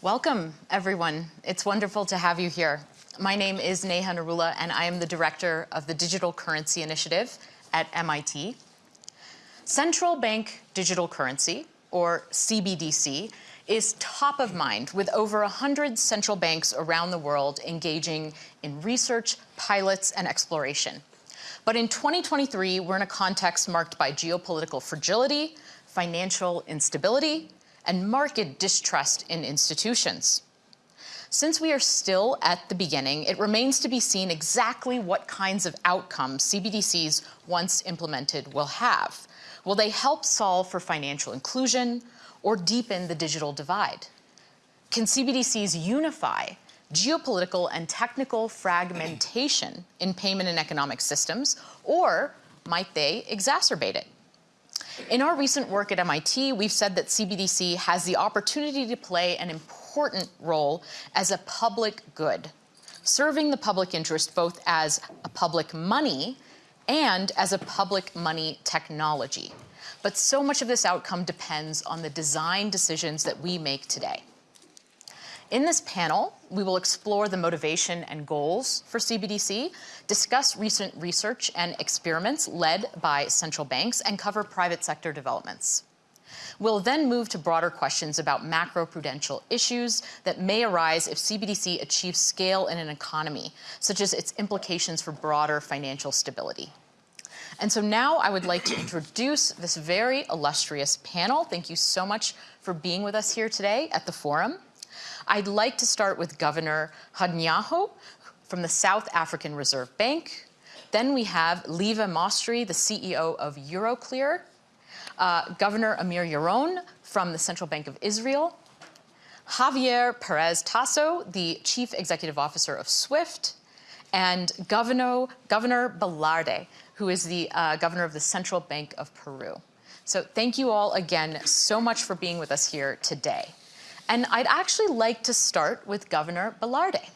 Welcome, everyone. It's wonderful to have you here. My name is Neha Narula, and I am the director of the Digital Currency Initiative at MIT. Central Bank Digital Currency, or CBDC, is top of mind with over 100 central banks around the world engaging in research, pilots, and exploration. But in 2023, we're in a context marked by geopolitical fragility, financial instability, and market distrust in institutions. Since we are still at the beginning, it remains to be seen exactly what kinds of outcomes CBDCs, once implemented, will have. Will they help solve for financial inclusion or deepen the digital divide? Can CBDCs unify geopolitical and technical fragmentation in payment and economic systems, or might they exacerbate it? In our recent work at MIT, we've said that CBDC has the opportunity to play an important role as a public good, serving the public interest both as a public money and as a public money technology. But so much of this outcome depends on the design decisions that we make today. In this panel, we will explore the motivation and goals for CBDC, discuss recent research and experiments led by central banks, and cover private sector developments. We'll then move to broader questions about macroprudential issues that may arise if CBDC achieves scale in an economy, such as its implications for broader financial stability. And so now I would like to introduce this very illustrious panel. Thank you so much for being with us here today at the forum. I'd like to start with Governor Kganyago from the South African Reserve Bank. Then we have Lieve Mostrey, the CEO of Euroclear, uh, Governor Amir Yaron from the Central Bank of Israel, Javier Perez Tasso, the Chief Executive Officer of SWIFT, and Governor, Governor Velarde, who is the uh, governor of the Central Bank of Peru. So thank you all again so much for being with us here today. And I'd actually like to start with Governor Velarde.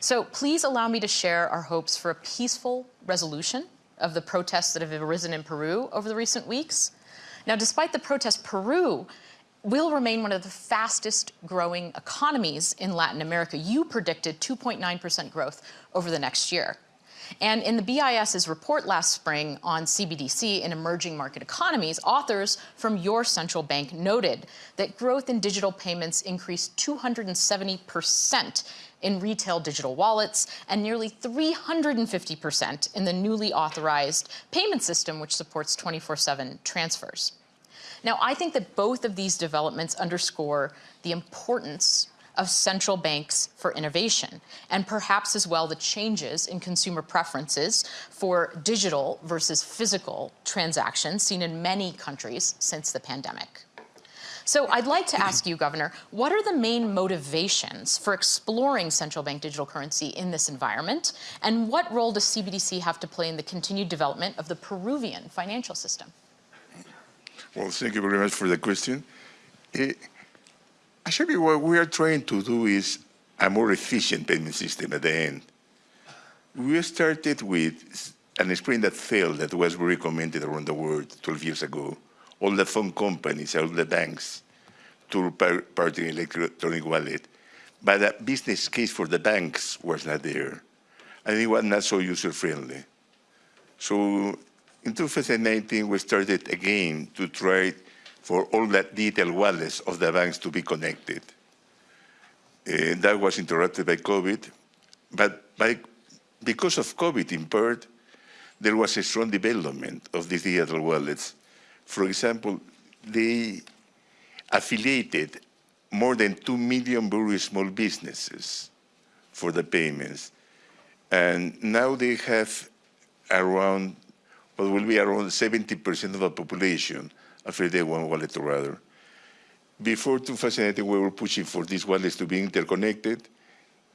So please allow me to share our hopes for a peaceful resolution of the protests that have arisen in Peru over the recent weeks. Now, despite the protests, Peru will remain one of the fastest growing economies in Latin America. You predicted 2.9% growth over the next year. And in the BIS's report last spring on CBDC in emerging market economies, authors from your central bank noted that growth in digital payments increased 270% in retail digital wallets and nearly 350% in the newly authorized payment system, which supports 24-7 transfers. Now, I think that both of these developments underscore the importance of central banks for innovation, and perhaps as well the changes in consumer preferences for digital versus physical transactions seen in many countries since the pandemic. So I'd like to ask you, Governor, what are the main motivations for exploring central bank digital currency in this environment? And what role does CBDC have to play in the continued development of the Peruvian financial system? Well, thank you very much for the question. It, eh, Actually, what we are trying to do is a more efficient payment system at the end. We started with an experiment that failed that was recommended around the world 12 years ago. All the phone companies, all the banks, to part in electronic wallet. But the business case for the banks was not there. And it was not so user-friendly. So in 2019, we started again to try for all that detailed wallets of the banks to be connected. Uh, that was interrupted by COVID, but by, because of COVID in part, there was a strong development of these digital wallets. For example, they affiliated more than 2 million very small businesses for the payments. And now they have around, what will be around 70% of the population they one wallet or other. Before 2018, we were pushing for these wallets to be interconnected.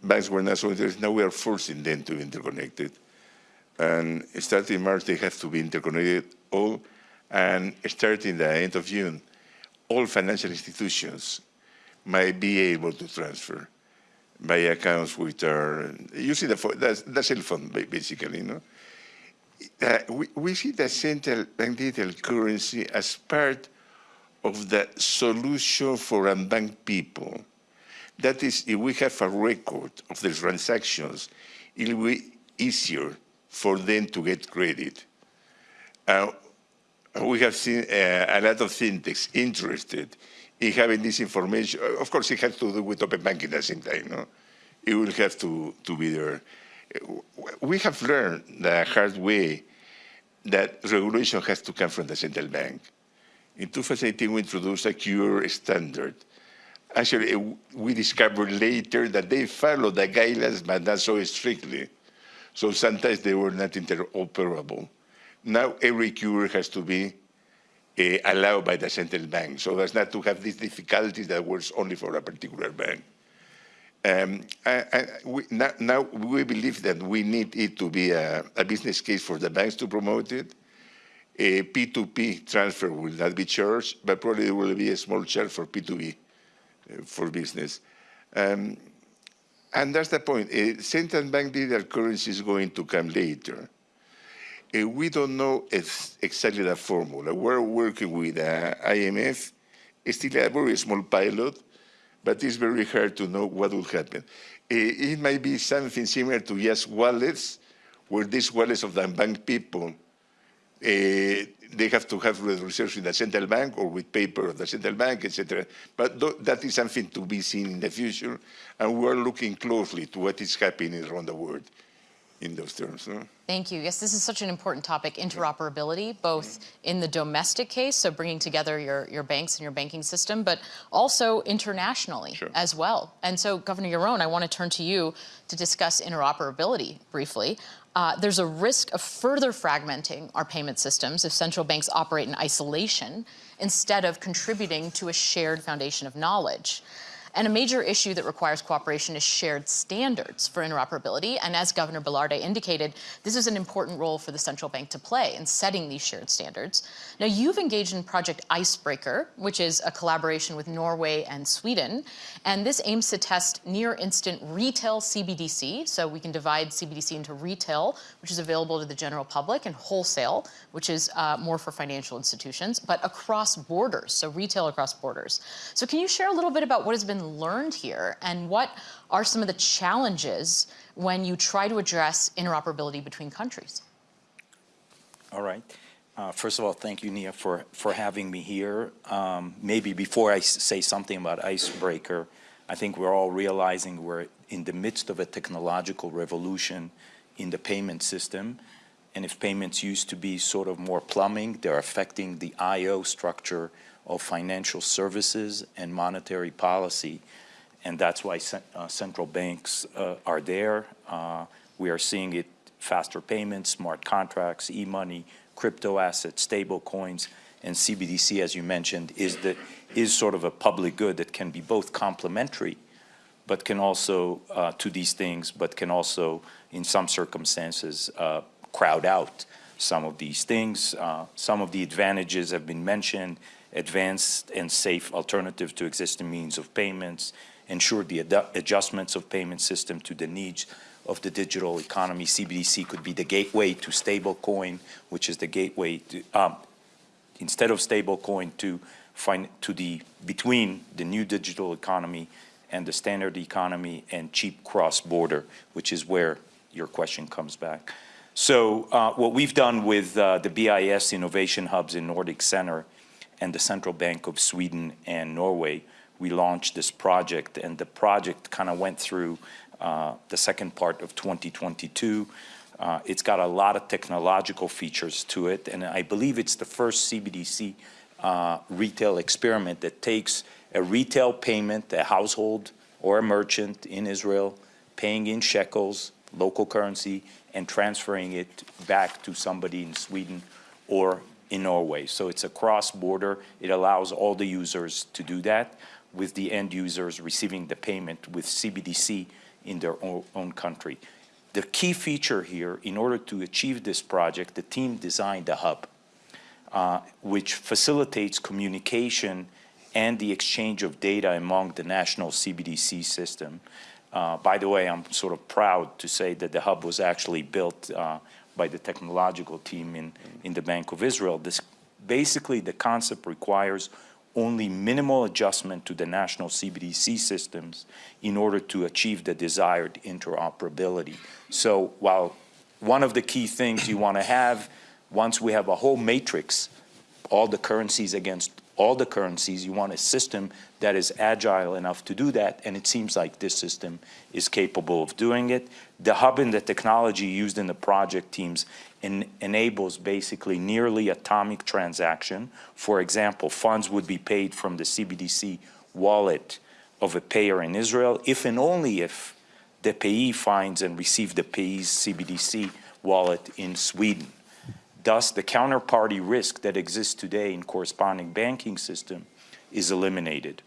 Banks were not so interested. Now we are forcing them to be interconnected. And starting March, they have to be interconnected all. And starting the end of June, all financial institutions might be able to transfer by accounts which are using the, the, the cell phone, basically, you know uh, we, we, see the central bank digital currency as part of the solution for unbanked people. That is, if we have a record of the transactions, it will be easier for them to get credit. Uh, we have seen uh, a lot of fintechs interested in having this information. Of course, it has to do with open banking at the same time. No? It will have to, to be there. We have learned the hard way that regulation has to come from the central bank. In 2018, we introduced a QR standard. Actually, we discovered later that they followed the guidelines, but not so strictly. So sometimes they were not interoperable. Now every QR has to be uh, allowed by the central bank, so as not to have these difficulties that works only for a particular bank. Um, I, I, we, now, now, we believe that we need it to be a, a, business case for the banks to promote it. A P2P transfer will not be charged, but probably there will be a small charge for P2B uh, for business. Um, and that's the point. Uh, central bank digital currency is going to come later. Uh, we don't know exactly the formula. We're working with uh, IMF. It's still a very small pilot, but it's very hard to know what will happen. Uh, it might be something similar to just wallets, where these wallets of the bank people, uh, they have to have reserves in the central bank or with paper of the central bank, etc. But th that is something to be seen in the future, and we're looking closely to what is happening around the world in those terms. No? Thank you. Yes, this is such an important topic, interoperability, both in the domestic case, so bringing together your, your banks and your banking system, but also internationally sure. as well. And so, Governor Yaron, I want to turn to you to discuss interoperability briefly. Uh, there's a risk of further fragmenting our payment systems if central banks operate in isolation instead of contributing to a shared foundation of knowledge. And a major issue that requires cooperation is shared standards for interoperability. And as Governor Velarde indicated, this is an important role for the central bank to play in setting these shared standards. Now, you've engaged in Project Icebreaker, which is a collaboration with Norway and Sweden. And this aims to test near instant retail CBDC. So we can divide CBDC into retail, which is available to the general public, and wholesale, which is uh, more for financial institutions, but across borders, so retail across borders. So can you share a little bit about what has been learned here and what are some of the challenges when you try to address interoperability between countries? All right. Uh, first of all, thank you, Neha, for, for having me here. Um, maybe before I say something about Icebreaker, I think we're all realizing we're in the midst of a technological revolution in the payment system. And if payments used to be sort of more plumbing, they're affecting the I.O. structure of financial services and monetary policy. And that's why uh, central banks uh, are there. Uh, we are seeing it faster payments, smart contracts, e-money, crypto assets, stable coins, and CBDC, as you mentioned, is, the, is sort of a public good that can be both complementary but can also, uh, to these things, but can also, in some circumstances, uh, crowd out some of these things. Uh, some of the advantages have been mentioned, advanced and safe alternative to existing means of payments, ensure the ad adjustments of payment system to the needs of the digital economy. CBDC could be the gateway to stablecoin, which is the gateway to, um, instead of stablecoin to find to the between the new digital economy and the standard economy and cheap cross-border, which is where your question comes back. So uh, what we've done with uh, the BIS innovation hubs in Nordic Center and the Central Bank of Sweden and Norway, we launched this project and the project kind of went through uh, the second part of 2022. Uh, it's got a lot of technological features to it and I believe it's the first CBDC uh, retail experiment that takes a retail payment, a household or a merchant in Israel paying in shekels, local currency, and transferring it back to somebody in Sweden or in Norway. So it's a cross-border. It allows all the users to do that with the end users receiving the payment with CBDC in their own country. The key feature here, in order to achieve this project, the team designed a hub, uh, which facilitates communication and the exchange of data among the national CBDC system. Uh, by the way, I'm sort of proud to say that the hub was actually built uh, by the technological team in, in the Bank of Israel. This, basically, the concept requires only minimal adjustment to the national CBDC systems in order to achieve the desired interoperability. So while one of the key things you want to have, once we have a whole matrix, all the currencies against all the currencies, you want a system that is agile enough to do that, and it seems like this system is capable of doing it. The hub and the technology used in the project teams en enables basically nearly atomic transaction. For example, funds would be paid from the CBDC wallet of a payer in Israel, if and only if the payee finds and receives the payee's CBDC wallet in Sweden. Thus, the counterparty risk that exists today in corresponding banking system is eliminated.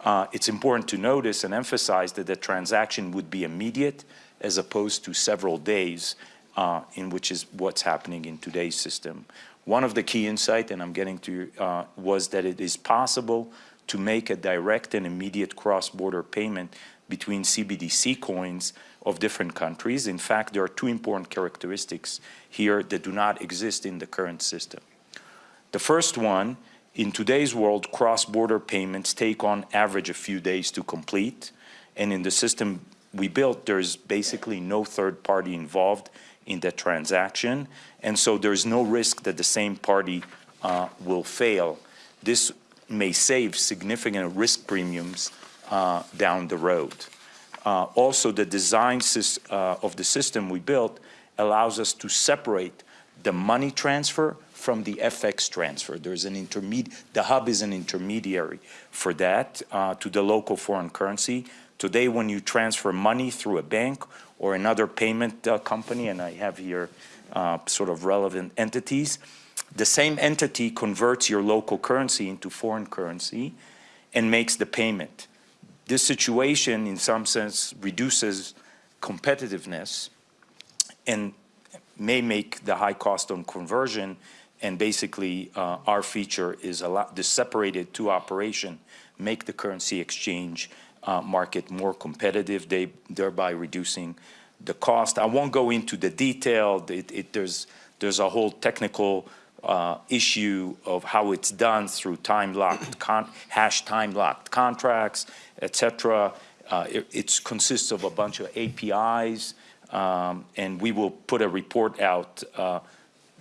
Uh, it's important to notice and emphasize that the transaction would be immediate as opposed to several days uh, in which is what's happening in today's system. One of the key insight, and I'm getting to, uh, was that it is possible to make a direct and immediate cross-border payment between CBDC coins of different countries. In fact, there are two important characteristics here that do not exist in the current system. The first one, in today's world, cross-border payments take on average a few days to complete. And in the system we built, there's basically no third party involved in the transaction. And so there's no risk that the same party uh, will fail. This may save significant risk premiums uh, down the road. Uh, also, the design uh, of the system we built allows us to separate the money transfer from the FX transfer. There's an intermediate, the hub is an intermediary for that uh, to the local foreign currency. Today, when you transfer money through a bank or another payment uh, company, and I have here uh, sort of relevant entities, the same entity converts your local currency into foreign currency and makes the payment. This situation, in some sense, reduces competitiveness and may make the high cost on conversion and basically uh, our feature is a lot, the separated two operation make the currency exchange uh, market more competitive, they, thereby reducing the cost. I won't go into the detail. It, it, there's, there's a whole technical uh, issue of how it's done through time-locked, hash time-locked contracts, etc. Uh, it it's consists of a bunch of APIs, um, and we will put a report out uh,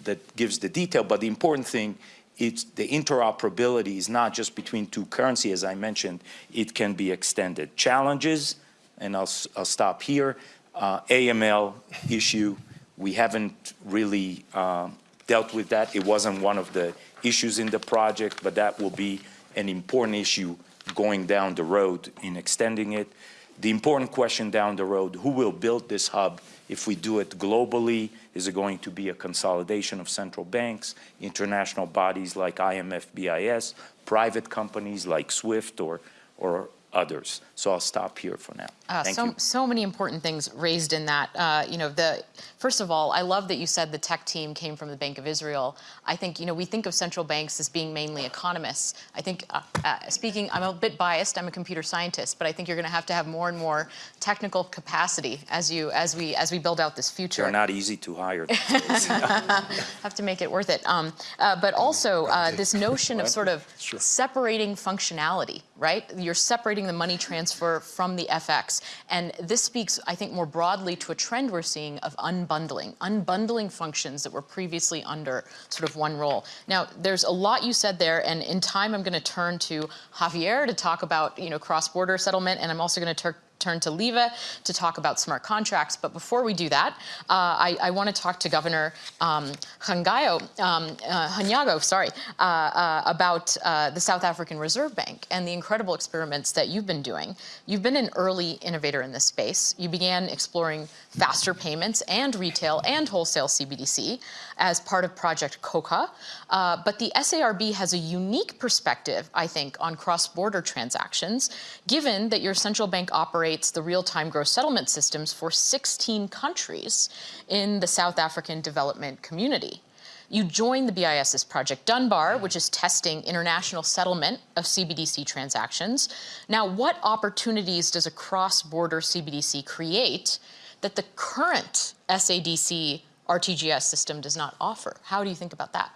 that gives the detail. But the important thing it's the interoperability is not just between two currency, as I mentioned, it can be extended. Challenges, and I'll, I'll stop here, uh, AML issue, we haven't really uh, dealt with that. It wasn't one of the issues in the project, but that will be an important issue going down the road in extending it. The important question down the road, who will build this hub if we do it globally? Is it going to be a consolidation of central banks, international bodies like IMF, BIS, private companies like SWIFT or, or others. So I'll stop here for now. Uh, Thank so, you. so many important things raised in that. Uh, you know, the first of all, I love that you said the tech team came from the Bank of Israel. I think you know we think of central banks as being mainly economists. I think, uh, uh speaking, I'm a bit biased. I'm a computer scientist, but I think you're going to have to have more and more technical capacity as you as we as we build out this future. They're not easy to hire. have to make it worth it. Um, uh, but also uh, this notion of sort of Sure. separating functionality, right? You're separating the money transfer from the FX. And this speaks, I think, more broadly to a trend we're seeing of unbundling, unbundling functions that were previously under sort of one role. Now, there's a lot you said there, and in time I'm going to turn to Javier to talk about, you know, cross-border settlement, and I'm also going to turn to Lieve to talk about smart contracts. But before we do that, uh, I, I want to talk to Governor um, Hangayo, um, uh, Kganyago, sorry, uh, uh, about uh, the South African Reserve Bank and the incredible experiments that you've been doing. You've been an early innovator in this space. You began exploring faster payments and retail and wholesale CBDC as part of Project Khokha. Uh, but the SARB has a unique perspective, I think, on cross-border transactions, given that your central bank operates the real-time gross settlement systems for 16 countries in the South African development community. You joined the BIS's Project Dunbar, which is testing international settlement of CBDC transactions. Now, what opportunities does a cross-border CBDC create that the current SADC RTGS system does not offer? How do you think about that?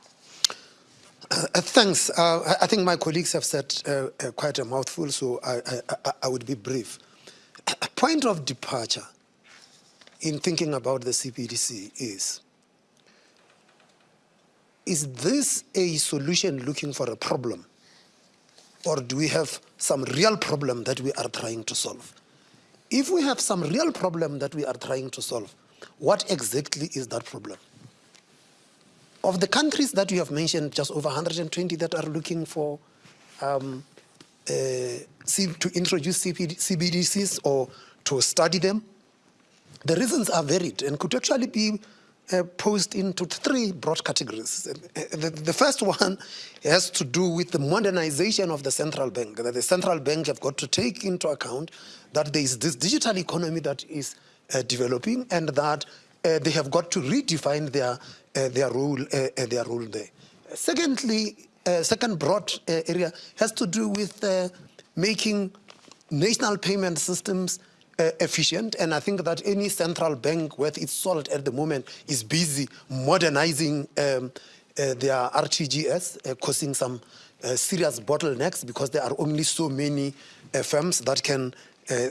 Uh, thanks. Uh, I- think my colleagues have said uh, uh, quite a mouthful, so I, I- I would be brief. A point of departure in thinking about the CPDC is is this a solution looking for a problem? Or do we have some real problem that we are trying to solve? If we have some real problem that we are trying to solve, what exactly is that problem? Of the countries that you have mentioned, just over 120 that are looking for um, uh, to introduce CPD, CBDCs or to study them, the reasons are varied and could actually be uh, posed into three broad categories. Uh, The, the first one has to do with the modernization of the central bank, that the central bank have got to take into account that there is this digital economy that is developing and that uh, they have got to redefine their, uh, their, role, uh, uh, their role there. Secondly, uh, second broad uh, area has to do with uh, making national payment systems uh, efficient, and I think that any central bank worth its salt at the moment is busy modernizing um, uh, their RTGS, uh, causing some uh, serious bottlenecks because there are only so many uh, firms that can uh,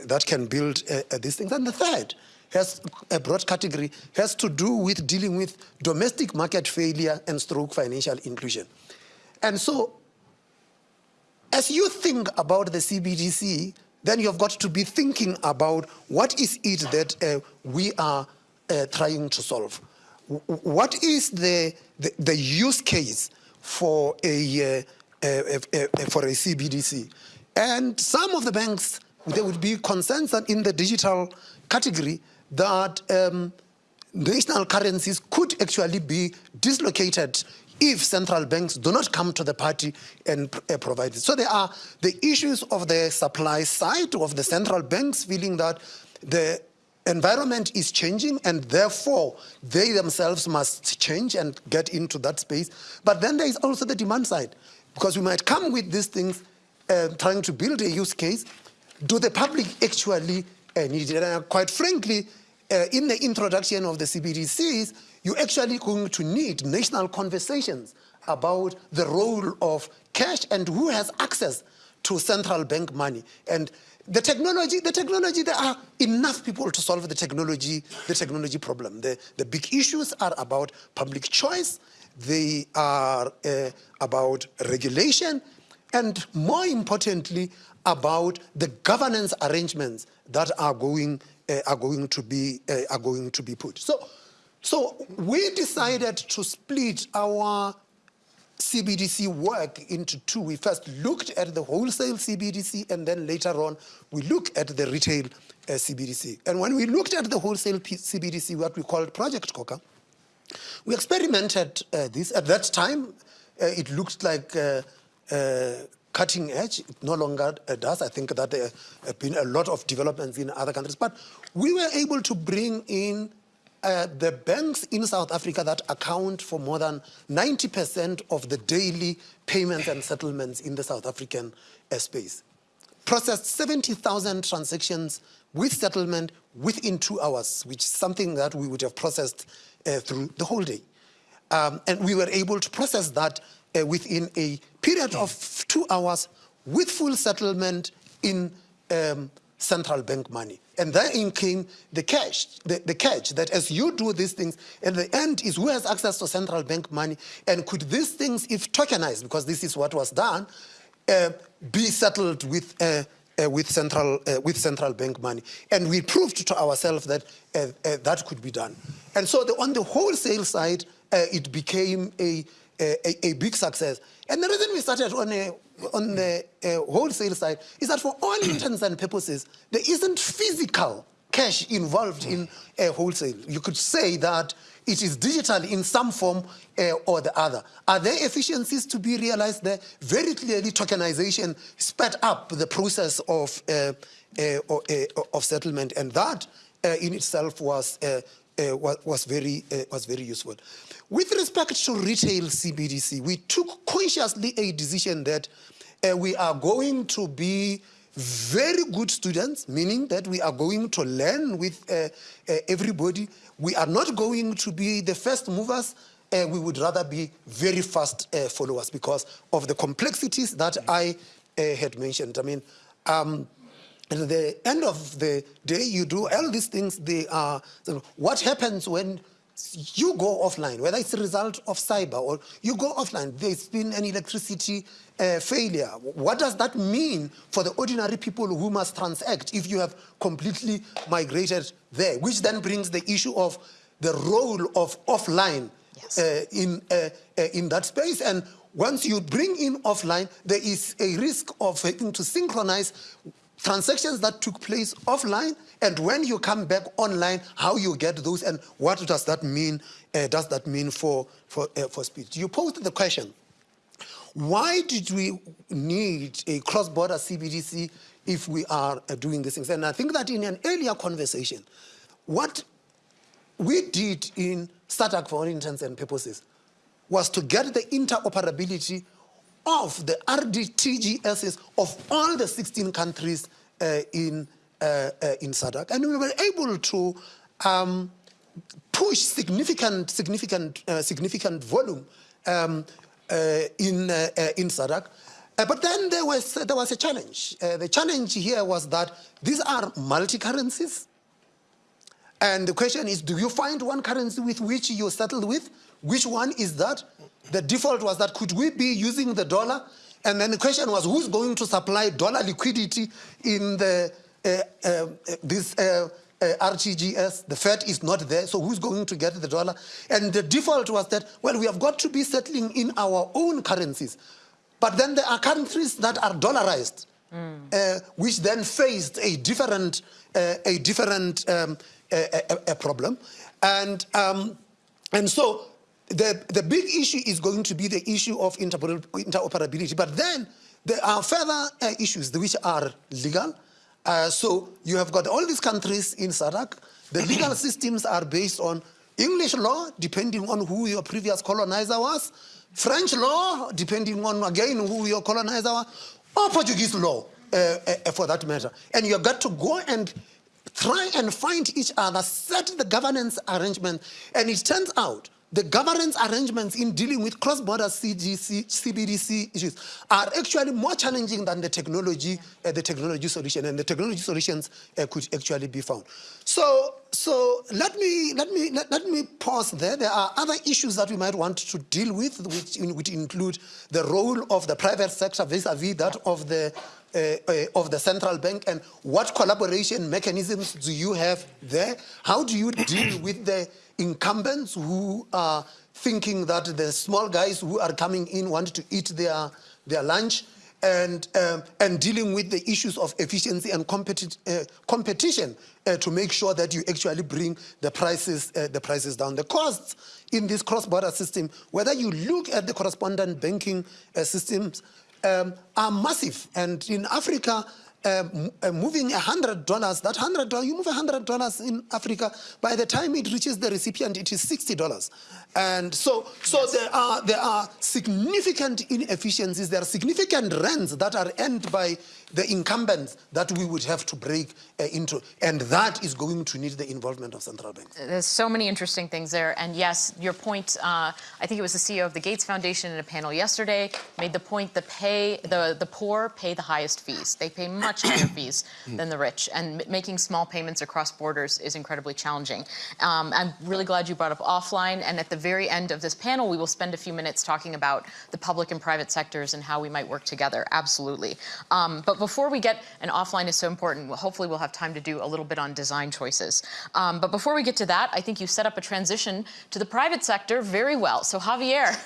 that can build uh, uh, these things. And the third has a broad category has to do with dealing with domestic market failure and stroke financial inclusion. And so as you think about the CBDC, then you've got to be thinking about what is it that uh, we are uh, trying to solve. What is the, the, the use case for a, uh, uh, uh, uh, for a CBDC? And some of the banks, there would be consensus in the digital category that um, national currencies could actually be dislocated if central banks do not come to the party and uh, provide it. So there are the issues of the supply side of the central banks feeling that the environment is changing and therefore they themselves must change and get into that space. But then there is also the demand side because we might come with these things uh, trying to build a use case. Do the public actually uh, need it? And quite frankly, uh, in the introduction of the CBDCs, you're actually going to need national conversations about the role of cash and who has access to central bank money. And the technology, the technology, there are enough people to solve the technology, the technology problem. The, the big issues are about public choice, they are uh, about regulation, and more importantly, about the governance arrangements that are going uh, are going to be uh, are going to be put. So, so we decided to split our CBDC work into two. We first looked at the wholesale CBDC, and then later on we look at the retail uh, CBDC. And when we looked at the wholesale P- CBDC, what we called Project Khokha, we experimented uh, this. At that time, uh, it looked like cutting edge. It no longer uh, does. I think that there have been a lot of developments in other countries. But we were able to bring in uh, the banks in South Africa that account for more than 90% of the daily payments and settlements in the South African space processed 70,000 transactions with settlement within two hours, which is something that we would have processed uh, through the whole day. Um, and we were able to process that uh, within a period of two hours with full settlement in um, central bank money. And therein came the cash, the, the catch that as you do these things, at the end is who has access to central bank money, and could these things, if tokenized, because this is what was done, uh, be settled with uh, uh, with central uh, with central bank money, and we proved to ourselves that uh, uh, that could be done. And so, the, on the wholesale side, it became a, a a big success. And the reason we started on a on the wholesale side is that, for all intents and purposes, there isn't physical cash involved in uh, wholesale. You could say that it is digital in some form uh, or the other. Are there efficiencies to be realized there? Very clearly, tokenization sped up the process of, uh, of settlement, and that in itself was, uh, was, was, very, uh, was very useful. With respect to retail CBDC, we took consciously a decision that uh, we are going to be very good students, meaning that we are going to learn with uh, uh, everybody. We are not going to be the first movers uh, we would rather be very fast uh, followers because of the complexities that I uh, had mentioned. I mean, um, at the end of the day, you do all these things. They are what happens when you go offline, whether it's a result of cyber or you go offline. There's been an electricity uh, failure. What does that mean for the ordinary people who must transact if you have completely migrated there? Which then brings the issue of the role of offline Yes. uh, in, uh, uh, in that space. And once you bring in offline, there is a risk of having to synchronize transactions that took place offline and when you come back online, how you get those and what does that mean, uh, does that mean for, for, uh, for speed? You posed the question, why did we need a cross-border CBDC if we are uh, doing these things? And I think that in an earlier conversation, what we did in SADC for all intents and purposes was to get the interoperability of the RTGSs of all the 16 countries uh, in, uh, uh, in SADC. And we were able to um, push significant, significant, uh, significant volume um, uh, in, uh, in SADC. But then there was, there was a challenge. The challenge here was that these are multi-currencies. And the question is, do you find one currency with which you settled with? Which one is that? The default was that could we be using the dollar? And then the question was, who's going to supply dollar liquidity in the uh, uh, this uh, uh, RTGS? The Fed is not there, so who's going to get the dollar? And the default was that, well, we have got to be settling in our own currencies. But then there are countries that are dollarized, uh, which then faced a different, uh, a different um, a, a, a problem. And, um, and so the, the big issue is going to be the issue of interoperability. But then there are further uh, issues which are legal. Uh, so you have got all these countries in SADC. The legal systems are based on English law, depending on who your previous colonizer was, French law, depending on, again, who your colonizer was, or Portuguese law, uh, uh, for that matter. And you've got to go and try and find each other, set the governance arrangement. And it turns out the governance arrangements in dealing with cross-border CGC, CBDC issues are actually more challenging than the technology, uh, the technology solution, and the technology solutions uh, could actually be found. So, so let me let me let, let me pause there. There are other issues that we might want to deal with, which, which include the role of the private sector vis-a-vis that of the uh, uh, of the central bank and what collaboration mechanisms do you have there? How do you deal with the incumbents who are thinking that the small guys who are coming in want to eat their, their lunch? And, um, and dealing with the issues of efficiency and competi uh, competition uh, to make sure that you actually bring the prices, uh, the prices down. The costs in this cross-border system, whether you look at the correspondent banking uh, systems, um, are massive. And in Africa, uh, uh, moving $100, that $100, you move $100 in Africa, by the time it reaches the recipient, it is $60. And so, so there, are, there are significant inefficiencies, there are significant rents that are earned by the incumbents that we would have to break uh, into. And that is going to need the involvement of central banks. There's so many interesting things there. And yes, your point, uh, I think it was the CEO of the Gates Foundation in a panel yesterday, made the point the pay, the, the poor pay the highest fees. They pay much higher fees than the rich. And m- making small payments across borders is incredibly challenging. Um, I'm really glad you brought up offline. And at the very end of this panel, we will spend a few minutes talking about the public and private sectors and how we might work together. Absolutely. Um, but before we get, and offline is so important, hopefully we'll have time to do a little bit on design choices. Um, but before we get to that, I think you set up a transition to the private sector very well. So Javier,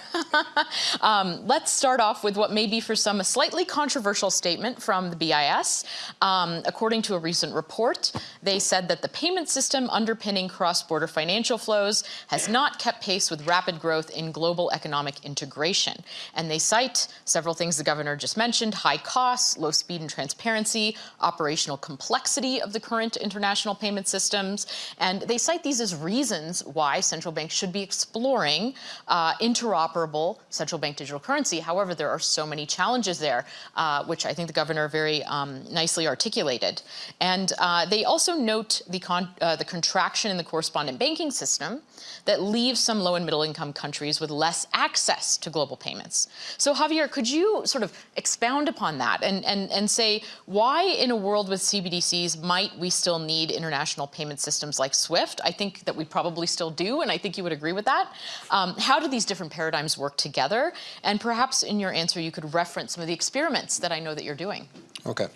um, let's start off with what may be for some a slightly controversial statement from the BIS. Um, according to a recent report, they said that the payment system underpinning cross-border financial flows has not kept pace with rapid growth in global economic integration. And they cite several things the governor just mentioned, high costs, low speed transparency, operational complexity of the current international payment systems. And they cite these as reasons why central banks should be exploring uh, interoperable central bank digital currency. However, there are so many challenges there, uh, which I think the governor very um, nicely articulated. And uh, they also note the, con uh, the contraction in the correspondent banking system that leaves some low and middle income countries with less access to global payments. So Javier, could you sort of expound upon that and, and, and say why in a world with CBDCs might we still need international payment systems like SWIFT? I think that we probably still do, and I think you would agree with that. Um, how do these different paradigms work together? And perhaps in your answer, you could reference some of the experiments that I know that you're doing. Okay.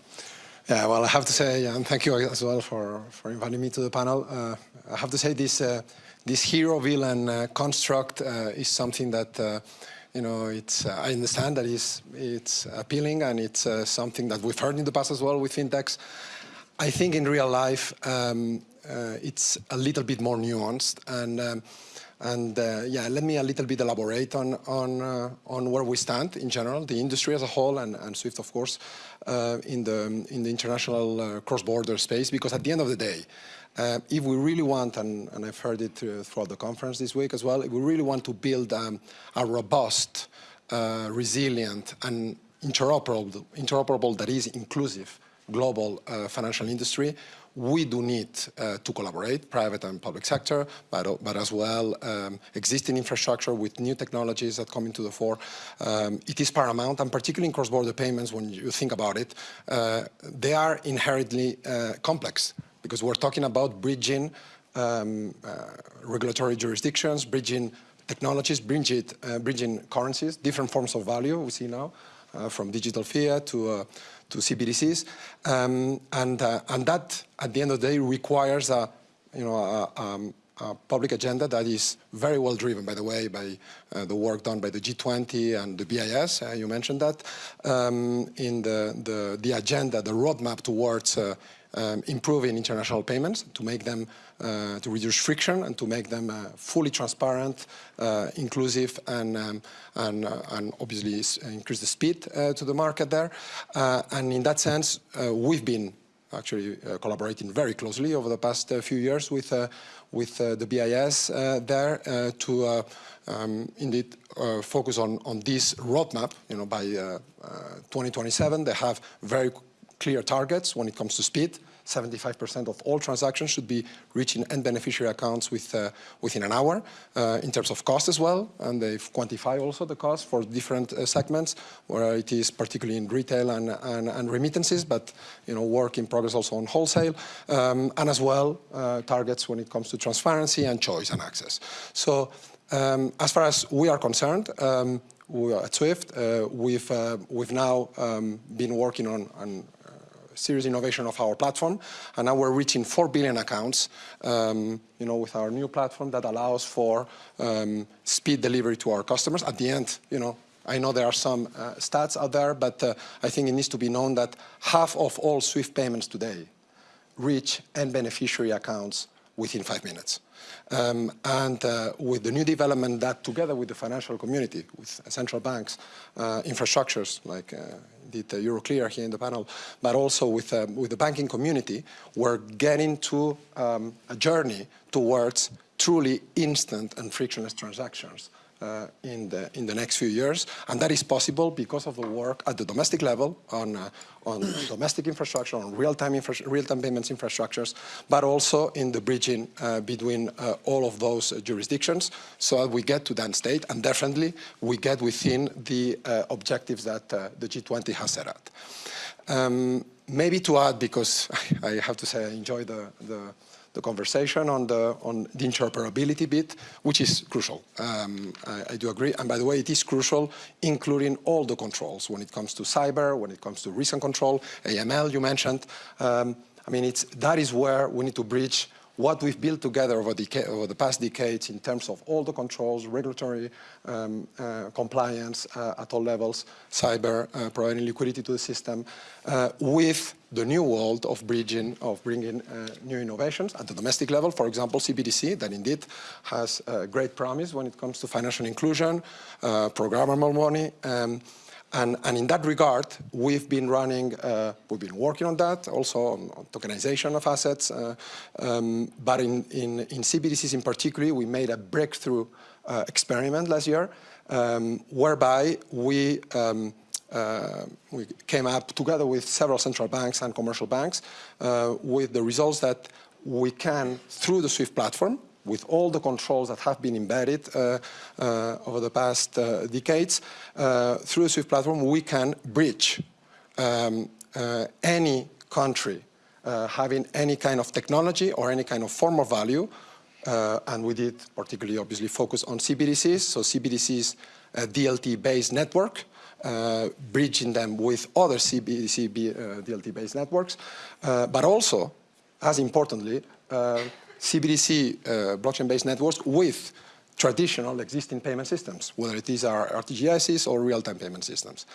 Yeah, well, I have to say, and thank you as well for, for inviting me to the panel. Uh, I have to say this, uh, this hero-villain uh, construct uh, is something that, uh, you know, it's, uh, I understand that it's, it's appealing and it's something that we've heard in the past as well with fintechs. I think in real life, um, it's a little bit more nuanced and um, and uh, yeah, let me a little bit elaborate on on uh, on where we stand in general, the industry as a whole, and, and Swift, of course, uh, in the in the international cross-border space. Because at the end of the day, uh, if we really want, and, and I've heard it uh, throughout the conference this week as well, if we really want to build um, a robust, uh, resilient, and interoperable, interoperable that is inclusive global uh, financial industry, we do need uh, to collaborate, private and public sector, but, but as well um, existing infrastructure with new technologies that come into the fore. Um, it is paramount, and particularly in cross-border payments, when you think about it, uh, they are inherently complex because we're talking about bridging um, uh, regulatory jurisdictions, bridging technologies, bridging, uh, bridging currencies, different forms of value we see now, uh, from digital fiat to, uh, to CBDCs. Um, and, uh, and that, at the end of the day, requires a, you know, a, um, a public agenda that is very well driven, by the way, by uh, the work done by the G20 and the BIS, uh, you mentioned that, um, in the, the, the, agenda, the roadmap towards uh, um, improving international payments to make them, uh, to reduce friction and to make them uh, fully transparent, uh, inclusive, and, um, and, uh, and, obviously increase the speed uh, to the market there. Uh, and in that sense, we've been actually collaborating very closely over the past few years with, with the BIS there to um, indeed focus on, on this roadmap. You know, by 2027, they have very clear targets when it comes to speed. 75% of all transactions should be reaching end beneficiary accounts with, uh, within an hour uh, in terms of cost as well. And they've quantified also the cost for different uh, segments where it is particularly in retail and, and, and, remittances, but you know, work in progress also on wholesale. Um, and as well, uh, targets when it comes to transparency and choice and access. So um, as far as we are concerned, um, we at Swift, uh, we've, uh, we've now um, been working on, on serious innovation of our platform. And now we're reaching 4 billion accounts, um, you know, with our new platform that allows for um, speed delivery to our customers. At the end, you know, I know there are some uh, stats out there, but uh, I think it needs to be known that half of all SWIFT payments today reach end beneficiary accounts within five minutes. Um, and uh, with the new development that together with the financial community, with central banks, uh, infrastructures like uh, did uh, Euroclear here in the panel, but also with, um, with the banking community, we're getting to um, a journey towards truly instant and frictionless transactions uh, in, the, in the next few years. And that is possible because of the work at the domestic level on, uh, on domestic infrastructure, on real-time real-time payments infrastructures, but also in the bridging uh, between uh, all of those uh, jurisdictions so that we get to that state and definitely we get within the uh, objectives that the G20 has set out. Um, maybe to add, because I have to say I enjoy the, the the conversation on the, on the interoperability bit, which is crucial. Um, I, I, do agree. And by the way, it is crucial, including all the controls when it comes to cyber, when it comes to risk and control, AML you mentioned. Um, I mean, it's, that is where we need to bridge what we've built together over, over, the past decades in terms of all the controls, regulatory um, uh, compliance uh, at all levels, cyber, uh, providing liquidity to the system, uh, with the new world of bridging, of bringing uh, new innovations at the domestic level. For example, CBDC, that indeed has great promise when it comes to financial inclusion, uh, programmable money, um, and, and, in that regard, we've been running, uh, we've been working on that, also on, on tokenization of assets. Uh, um, but in, in, in, CBDCs in particular, we made a breakthrough uh, experiment last year, um, whereby we um, uh, we came up together with several central banks and commercial banks uh, with the results that we can, through the SWIFT platform, with all the controls that have been embedded uh, uh, over the past uh, decades, uh, through the SWIFT platform, we can bridge um, any country having any kind of technology or any kind of form of value, and we did particularly obviously focus on CBDCs, so CBDCs uh, DLT-based network, uh, bridging them with other CBDC uh, DLT-based networks, uh, but also, as importantly, CBDC uh, blockchain-based networks with traditional existing payment systems, whether it is our RTGSs or real-time payment systems.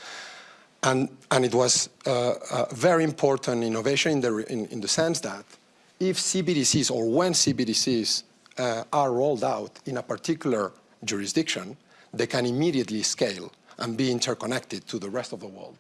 And, and it was a very important innovation in the, in, in the sense that if CBDCs or when CBDCs uh, are rolled out in a particular jurisdiction, they can immediately scale and be interconnected to the rest of the world,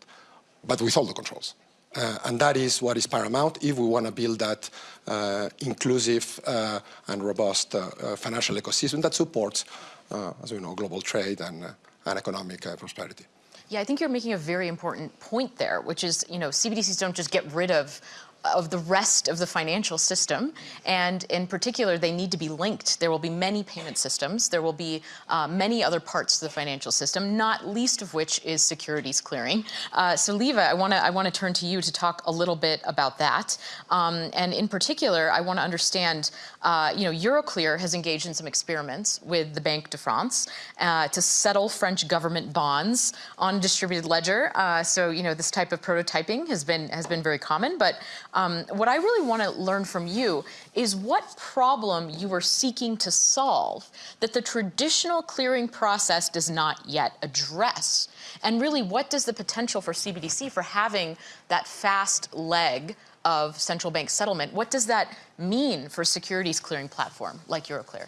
but with all the controls. Uh, and that is what is paramount if we want to build that uh, inclusive uh, and robust uh, uh, financial ecosystem that supports, uh, as we know, global trade and, and economic prosperity. Yeah, I think you're making a very important point there, which is, you know, CBDCs don't just get rid of of the rest of the financial system. And in particular, they need to be linked. There will be many payment systems. There will be uh, many other parts of the financial system, not least of which is securities clearing. Uh, so Lieve, I want to I want to turn to you to talk a little bit about that. Um, and in particular, I want to understand, uh, you know, Euroclear has engaged in some experiments with the Banque de France uh, to settle French government bonds on distributed ledger. Uh, so, you know, this type of prototyping has been has been very common, but um, what I really want to learn from you is what problem you are seeking to solve that the traditional clearing process does not yet address. And really, what does the potential for CBDC for having that fast leg of central bank settlement, what does that mean for securities clearing platform like Euroclear?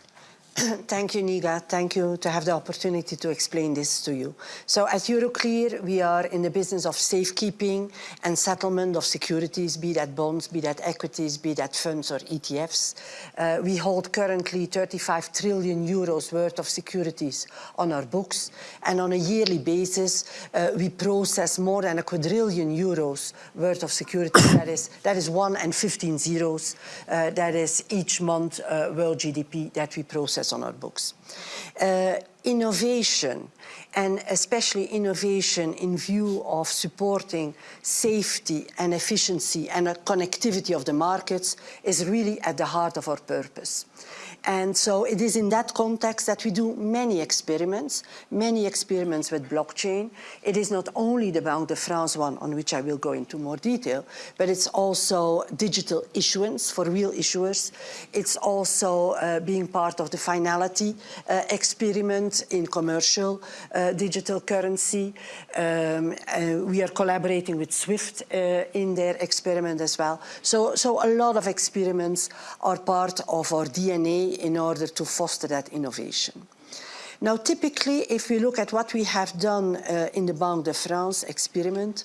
Thank you, Neha. Thank you to have the opportunity to explain this to you. So at Euroclear, we are in the business of safekeeping and settlement of securities, be that bonds, be that equities, be that funds or ETFs. Uh, we hold currently 35 trillion euros worth of securities on our books. And on a yearly basis, uh, we process more than a quadrillion euros worth of securities. that, is, that is one and 15 zeros. Uh, that is each month uh, world GDP that we process on our books. Uh, innovation, and especially innovation in view of supporting safety and efficiency and connectivity of the markets is really at the heart of our purpose. And so it is in that context that we do many experiments, many experiments with blockchain. It is not only the Banque de France one, on which I will go into more detail, but it's also digital issuance for real issuers. It's also uh, being part of the finality uh, experiment in commercial uh, digital currency. Um, uh, we are collaborating with SWIFT uh, in their experiment as well. So, so a lot of experiments are part of our DNA in order to foster that innovation. Now, typically, if we look at what we have done uh, in the Banque de France experiment,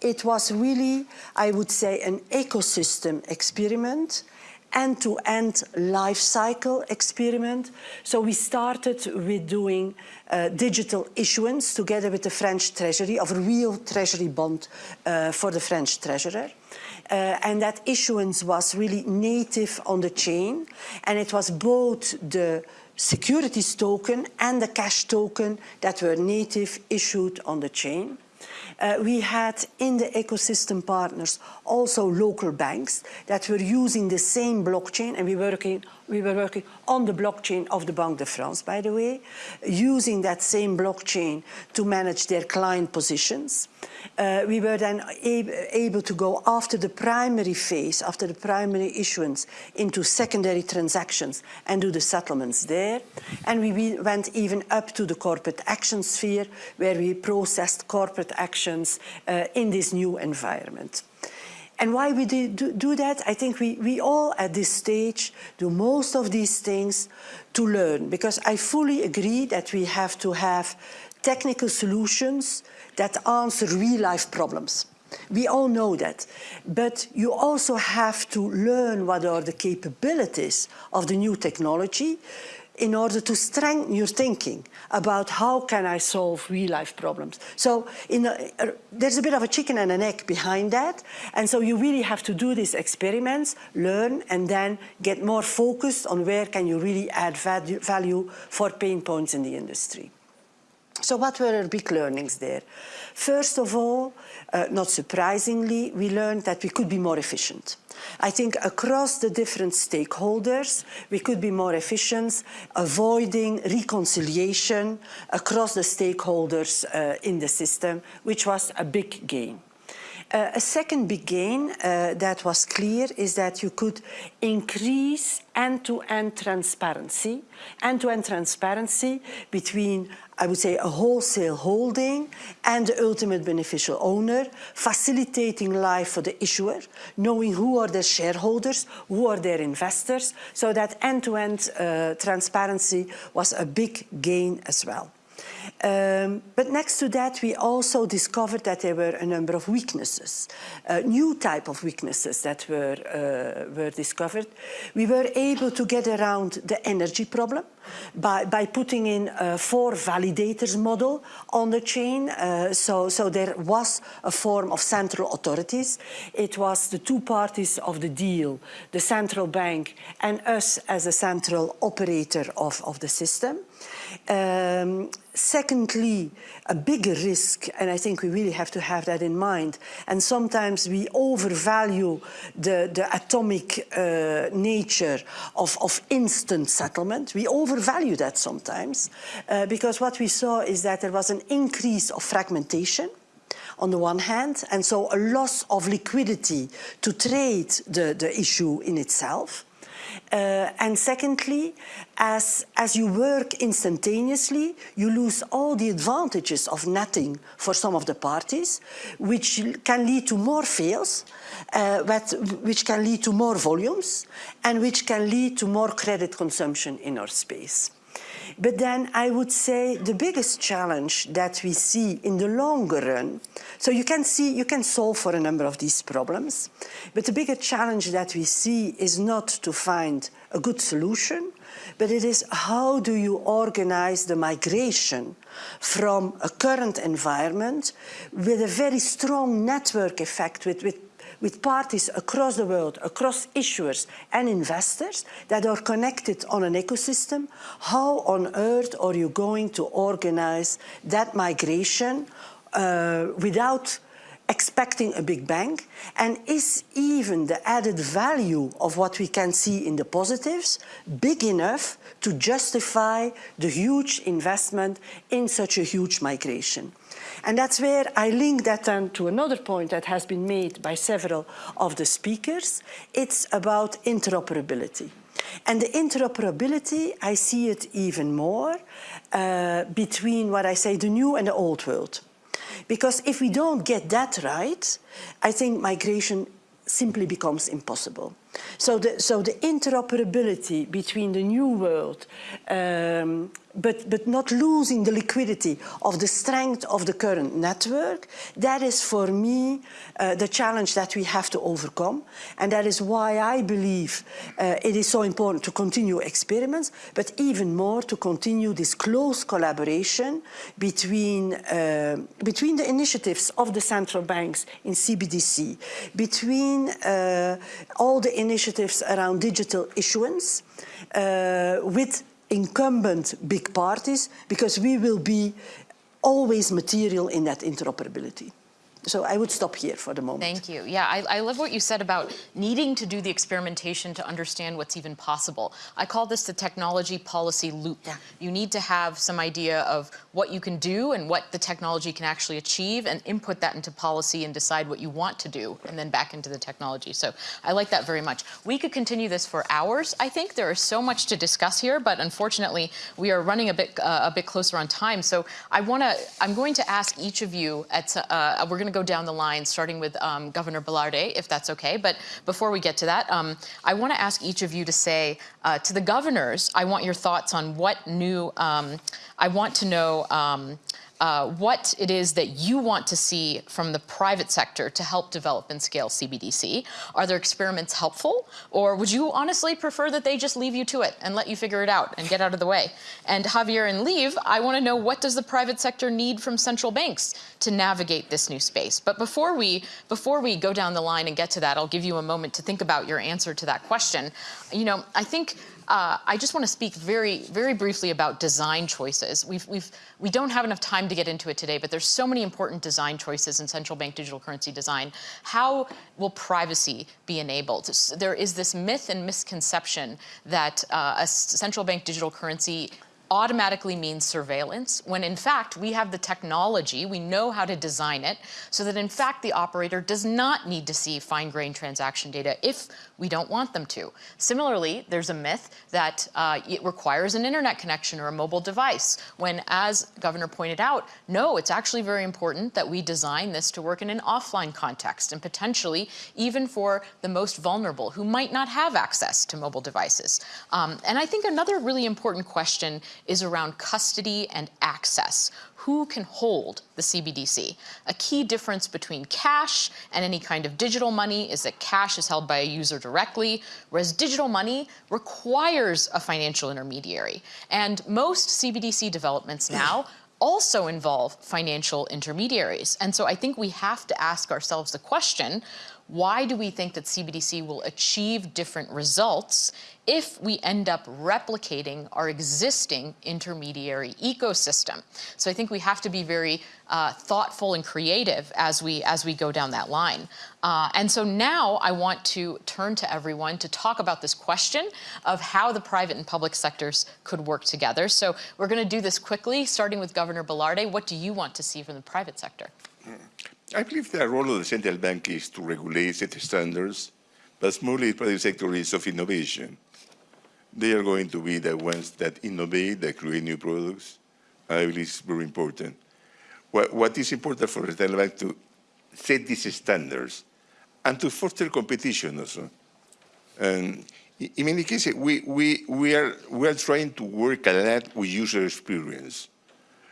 it was really, I would say, an ecosystem experiment, end-to-end -end life cycle experiment. So we started with doing uh, digital issuance together with the French Treasury of real Treasury bond uh, for the French Treasurer. Uh, and that issuance was really native on the chain. And it was both the securities token and the cash token that were native issued on the chain. Uh, we had in the ecosystem partners also local banks that were using the same blockchain and we were working, we were working on the blockchain of the Banque de France, by the way, using that same blockchain to manage their client positions. Uh, we were then ab able to go after the primary phase, after the primary issuance, into secondary transactions and do the settlements there. And we went even up to the corporate action sphere, where we processed corporate actions uh, in this new environment. And why we do, do, that? I think we, we all at this stage do most of these things to learn because I fully agree that we have to have technical solutions that answer real-life problems. We all know that. But you also have to learn what are the capabilities of the new technology in order to strengthen your thinking about how can I solve real life problems. So a, uh, there's a bit of a chicken and an egg behind that. And so you really have to do these experiments, learn, and then get more focused on where can you really add value for pain points in the industry. So what were our big learnings there? First of all, uh, not surprisingly, we learned that we could be more efficient. I think across the different stakeholders, we could be more efficient, avoiding reconciliation across the stakeholders uh, in the system, which was a big gain. Uh, a second big gain uh, that was clear is that you could increase end-to-end -end transparency, end-to-end -end transparency between I would say, a wholesale holding and the ultimate beneficial owner, facilitating life for the issuer, knowing who are their shareholders, who are their investors, so that end-to-end -end, uh, transparency was a big gain as well. Um, but next to that, we also discovered that there were a number of weaknesses, uh, new type of weaknesses that were, uh, were discovered. We were able to get around the energy problem by, by putting in a four validators model on the chain. Uh, so, so there was a form of central authorities. It was the two parties of the deal, the central bank and us as a central operator of, of the system. Um, secondly, a bigger risk, and I think we really have to have that in mind, and sometimes we overvalue the, the atomic uh, nature of, of instant settlement. We overvalue that sometimes, uh, because what we saw is that there was an increase of fragmentation, on the one hand, and so a loss of liquidity to trade the, the issue in itself. Uh, and secondly, as, as you work instantaneously, you lose all the advantages of netting for some of the parties, which can lead to more fails, uh, which can lead to more volumes, and which can lead to more credit consumption in our space. But then I would say the biggest challenge that we see in the longer run, so you can see, you can solve for a number of these problems, but the bigger challenge that we see is not to find a good solution, but it is how do you organize the migration from a current environment with a very strong network effect with, with with parties across the world, across issuers and investors that are connected on an ecosystem, how on earth are you going to organize that migration uh, without expecting a big bang? And is even the added value of what we can see in the positives big enough to justify the huge investment in such a huge migration? And that's where I link that then to another point that has been made by several of the speakers. It's about interoperability. And the interoperability, I see it even more uh, between what I say, the new and the old world. Because if we don't get that right, I think migration simply becomes impossible. So the, so the interoperability between the new world um, but, but not losing the liquidity of the strength of the current network, that is for me uh, the challenge that we have to overcome. And that is why I believe uh, it is so important to continue experiments, but even more to continue this close collaboration between, uh, between the initiatives of the central banks in CBDC, between uh, all the initiatives around digital issuance, uh, with incumbent big parties because we will be always material in that interoperability. So I would stop here for the moment. Thank you. Yeah, I, I, love what you said about needing to do the experimentation to understand what's even possible. I call this the technology policy loop. Yeah. You need to have some idea of what you can do and what the technology can actually achieve and input that into policy and decide what you want to do and then back into the technology. So I like that very much. We could continue this for hours, I think. There is so much to discuss here, but unfortunately we are running a bit, uh, a bit closer on time. So I want to, I'm going to ask each of you, at, uh, we're going to go down the line, starting with um, Governor Velarde, if that's okay. But before we get to that, um, I want to ask each of you to say uh, to the governors, I want your thoughts on what new, um, I want to know um, uh, what it is that you want to see from the private sector to help develop and scale CBDC. Are their experiments helpful? Or would you honestly prefer that they just leave you to it and let you figure it out and get out of the way? And Javier and Lieve, I want to know what does the private sector need from central banks to navigate this new space? But before we, before we go down the line and get to that, I'll give you a moment to think about your answer to that question. You know, I think uh, I just want to speak very, very briefly about design choices. We've, we've, we don't have enough time to get into it today, but there's so many important design choices in central bank digital currency design. How will privacy be enabled? There is this myth and misconception that uh, a central bank digital currency automatically means surveillance, when in fact we have the technology, we know how to design it, so that in fact the operator does not need to see fine-grained transaction data if we don't want them to. Similarly, there's a myth that uh, it requires an internet connection or a mobile device, when as Governor pointed out, no, it's actually very important that we design this to work in an offline context and potentially even for the most vulnerable who might not have access to mobile devices. Um, and I think another really important question is around custody and access. Who can hold the CBDC? A key difference between cash and any kind of digital money is that cash is held by a user directly, whereas digital money requires a financial intermediary. And most CBDC developments now also involve financial intermediaries. And so I think we have to ask ourselves the question, why do we think that CBDC will achieve different results if we end up replicating our existing intermediary ecosystem? So I think we have to be very uh, thoughtful and creative as we, as we go down that line. Uh, and so now I want to turn to everyone to talk about this question of how the private and public sectors could work together. So we're going to do this quickly, starting with Governor Velarde. What do you want to see from the private sector? I believe the role of the central bank is to regulate, set standards, but mostly private sector is of innovation. They are going to be the ones that innovate, that create new products. I believe it's very important. What, what is important for the central bank to set these standards and to foster competition also. And in many cases, we, we, we, are, we are trying to work a lot with user experience.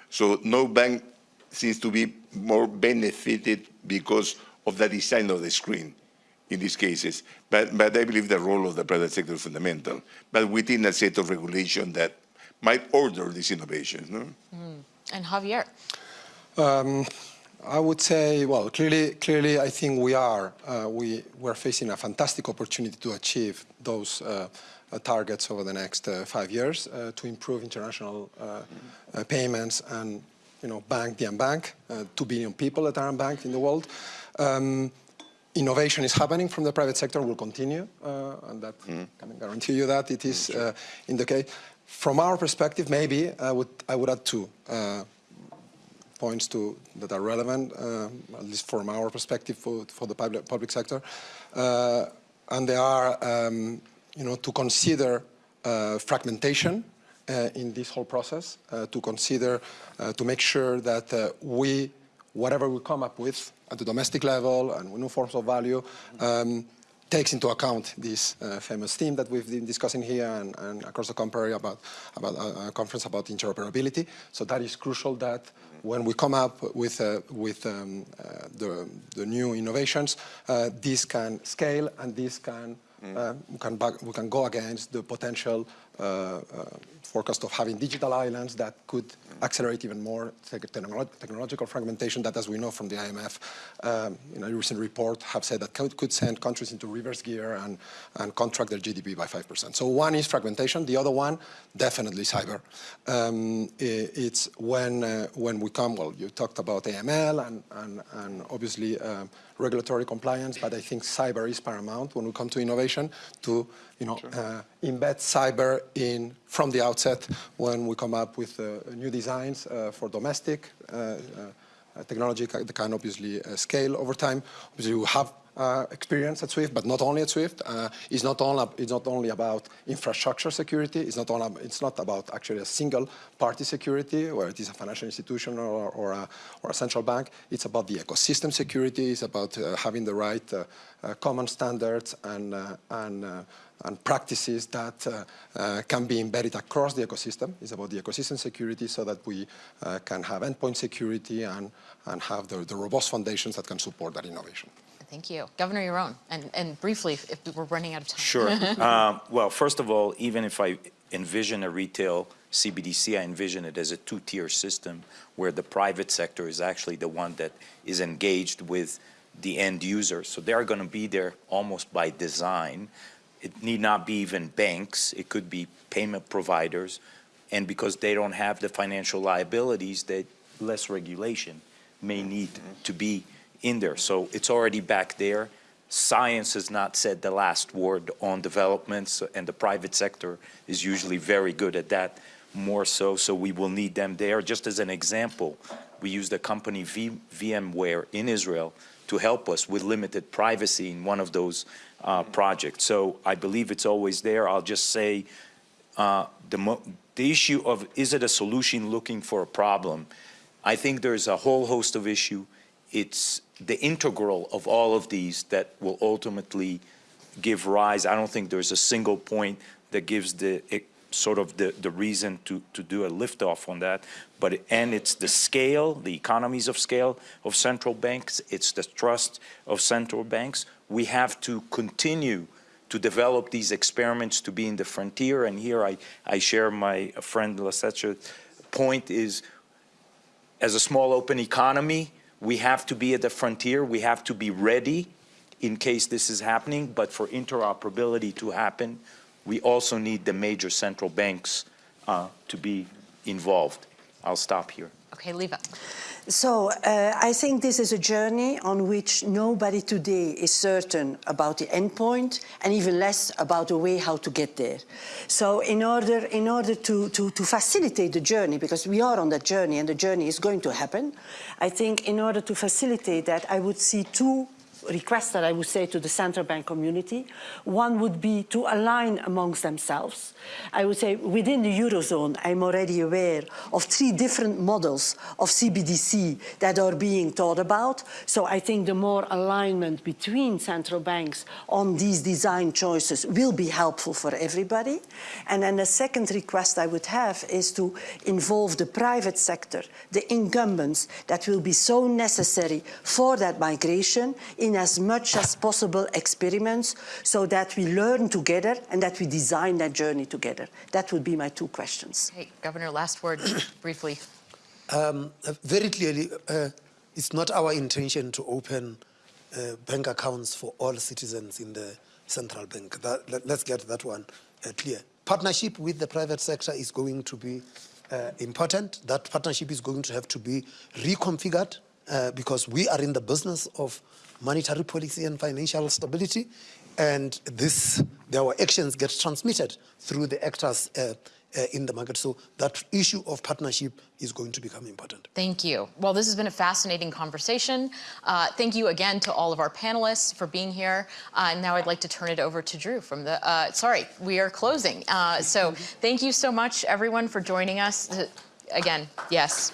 So no bank seems to be more benefited because of the design of the screen in these cases. But, but I believe the role of the private sector is fundamental, but within a set of regulation that might order these innovations. No? Mm. And Javier? Um, I would say, well, clearly, clearly, I think we are uh, we we're facing a fantastic opportunity to achieve those uh, uh, targets over the next uh, five years uh, to improve international uh, payments and you know, bank the unbanked, uh, 2 billion people that are unbanked in the world. Um, innovation is happening from the private sector, will continue, uh, and that mm. can guarantee you that it is uh, in the case. From our perspective, maybe I would, I would add two uh, points to, that are relevant, uh, at least from our perspective for, for the public, public sector. Uh, and they are, um, you know, to consider fragmentation in this whole process uh, to consider, uh, to make sure that we, whatever we come up with at the domestic level and new forms of value, um, takes into account this uh, famous theme that we've been discussing here and, and across the country about, about uh, a conference about interoperability. So that is crucial that when we come up with, uh, with um, the, the, new innovations, this can scale and this can, mm. we, can back, we can go against the potential uh, uh, forecast of having digital islands that could accelerate even more technological fragmentation that, as we know from the IMF, um, in a recent report, have said that could, could send countries into reverse gear and, and contract their GDP by 5%. So one is fragmentation. The other one, definitely cyber. Um, it's when, uh, when we come, well, you talked about AML and, and, and obviously um, regulatory compliance, but I think cyber is paramount when we come to innovation to you know, sure. uh, embed cyber in from the outset when we come up with uh, new designs uh, for domestic uh, uh, technology that can obviously uh, scale over time. Obviously, we have uh, experience at SWIFT, but not only at SWIFT. Uh, it's, not it's not only about infrastructure security. It's not, it's not about actually a single party security, whether it is a financial institution or, or, a, or a central bank. It's about the ecosystem security. It's about uh, having the right uh, uh, common standards and, uh, and, and practices that uh, uh, can be embedded across the ecosystem. It's about the ecosystem security so that we uh, can have endpoint security and, and have the, the robust foundations that can support that innovation. Thank you. Governor Yaron, and, and briefly, if we're running out of time. Sure. Um, Well, first of all, even if I envision a retail CBDC, I envision it as a two-tier system where the private sector is actually the one that is engaged with the end user. So they're going to be there almost by design. It need not be even banks. It could be payment providers. And because they don't have the financial liabilities, that less regulation may need to be in there. So it's already back there. Science has not said the last word on developments, and the private sector is usually very good at that, more so, so we will need them there. Just as an example, we use the company v VMware in Israel to help us with limited privacy in one of those uh, projects. So I believe it's always there. I'll just say uh, the, the issue of is it a solution looking for a problem? I think there's a whole host of issue. It's the integral of all of these that will ultimately give rise. I don't think there's a single point that gives the it, sort of the, the reason to, to do a liftoff on that. But and it's the scale, the economies of scale of central banks. It's the trust of central banks. We have to continue to develop these experiments to be in the frontier. And here I, I share my friend Lesetja's point is as a small open economy, we have to be at the frontier. We have to be ready in case this is happening. But for interoperability to happen, we also need the major central banks uh, to be involved. I'll stop here. Okay, Lieve. So uh, I think this is a journey on which nobody today is certain about the endpoint and even less about the way how to get there. So in order, in order to, to, to facilitate the journey, because we are on that journey and the journey is going to happen, I think in order to facilitate that, I would see two request that I would say to the central bank community. One would be to align amongst themselves. I would say within the Eurozone, I'm already aware of three different models of CBDC that are being thought about. So I think the more alignment between central banks on these design choices will be helpful for everybody. And then the second request I would have is to involve the private sector, the incumbents that will be so necessary for that migration in as much as possible experiments so that we learn together and that we design that journey together. That would be my two questions. Hey, Governor, last word, briefly. Um, uh, very clearly, uh, it's not our intention to open uh, bank accounts for all citizens in the central bank. That, let, us get that one uh, clear. Partnership with the private sector is going to be uh, important. That partnership is going to have to be reconfigured uh, because we are in the business of monetary policy and financial stability. And this, our actions get transmitted through the actors uh, uh, in the market. So that issue of partnership is going to become important. Thank you. Well, this has been a fascinating conversation. Uh, thank you again to all of our panelists for being here. Uh, and now I'd like to turn it over to Drew from the, uh, sorry, we are closing. Uh, so thank you so much, everyone, for joining us. Again, yes.